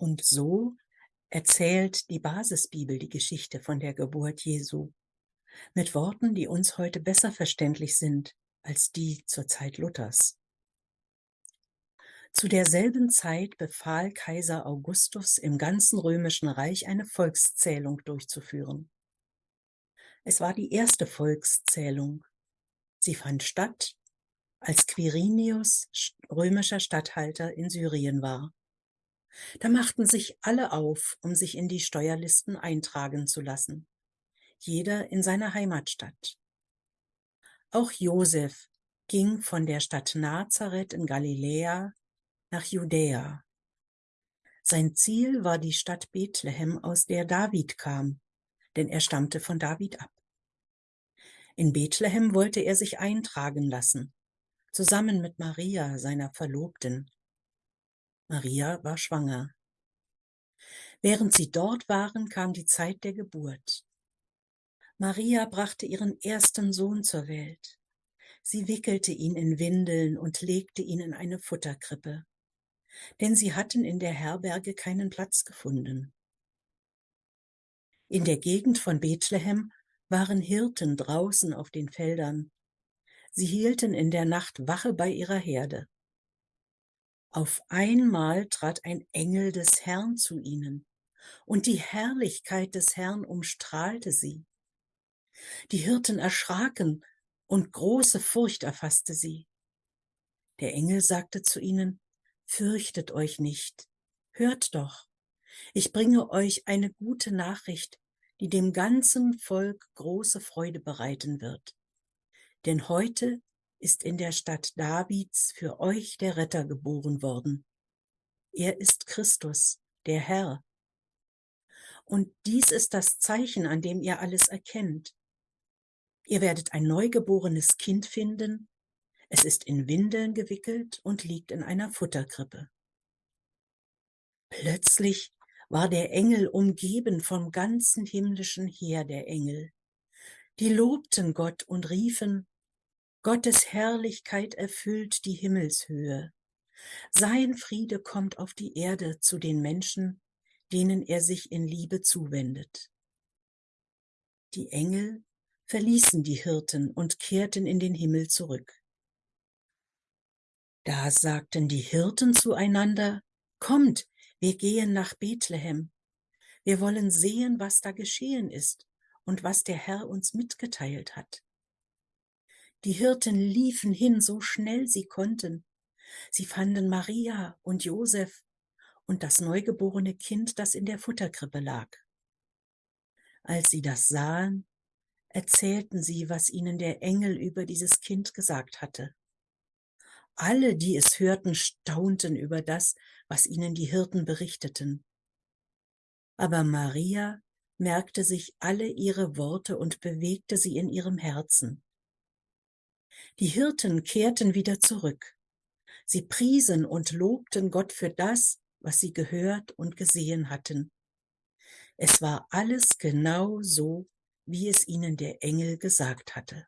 Und so erzählt die Basisbibel die Geschichte von der Geburt Jesu mit Worten, die uns heute besser verständlich sind als die zur Zeit Luthers. Zu derselben Zeit befahl Kaiser Augustus im ganzen römischen Reich eine Volkszählung durchzuführen. Es war die erste Volkszählung. Sie fand statt, als Quirinius römischer Statthalter in Syrien war. Da machten sich alle auf, um sich in die Steuerlisten eintragen zu lassen, jeder in seiner Heimatstadt. Auch Josef ging von der Stadt Nazareth in Galiläa nach Judäa. Sein Ziel war die Stadt Bethlehem, aus der David kam, denn er stammte von David ab. In Bethlehem wollte er sich eintragen lassen, zusammen mit Maria, seiner Verlobten. Maria war schwanger. Während sie dort waren, kam die Zeit der Geburt. Maria brachte ihren ersten Sohn zur Welt. Sie wickelte ihn in Windeln und legte ihn in eine Futterkrippe, denn sie hatten in der Herberge keinen Platz gefunden. In der Gegend von Bethlehem waren Hirten draußen auf den Feldern. Sie hielten in der Nacht Wache bei ihrer Herde. Auf einmal trat ein Engel des Herrn zu ihnen, und die Herrlichkeit des Herrn umstrahlte sie. Die Hirten erschraken, und große Furcht erfasste sie. Der Engel sagte zu ihnen, Fürchtet euch nicht, hört doch, ich bringe euch eine gute Nachricht, die dem ganzen Volk große Freude bereiten wird. Denn heute ist in der Stadt Davids für euch der Retter geboren worden. Er ist Christus, der Herr. Und dies ist das Zeichen, an dem ihr alles erkennt. Ihr werdet ein neugeborenes Kind finden, es ist in Windeln gewickelt und liegt in einer Futterkrippe. Plötzlich war der Engel umgeben vom ganzen himmlischen Heer der Engel. Die lobten Gott und riefen, Gottes Herrlichkeit erfüllt die Himmelshöhe. Sein Friede kommt auf die Erde zu den Menschen, denen er sich in Liebe zuwendet. Die Engel verließen die Hirten und kehrten in den Himmel zurück. Da sagten die Hirten zueinander, Kommt, wir gehen nach Bethlehem. Wir wollen sehen, was da geschehen ist und was der Herr uns mitgeteilt hat. Die Hirten liefen hin, so schnell sie konnten. Sie fanden Maria und Josef und das neugeborene Kind, das in der Futterkrippe lag. Als sie das sahen, erzählten sie, was ihnen der Engel über dieses Kind gesagt hatte. Alle, die es hörten, staunten über das, was ihnen die Hirten berichteten. Aber Maria merkte sich alle ihre Worte und bewegte sie in ihrem Herzen. Die Hirten kehrten wieder zurück. Sie priesen und lobten Gott für das, was sie gehört und gesehen hatten. Es war alles genau so, wie es ihnen der Engel gesagt hatte.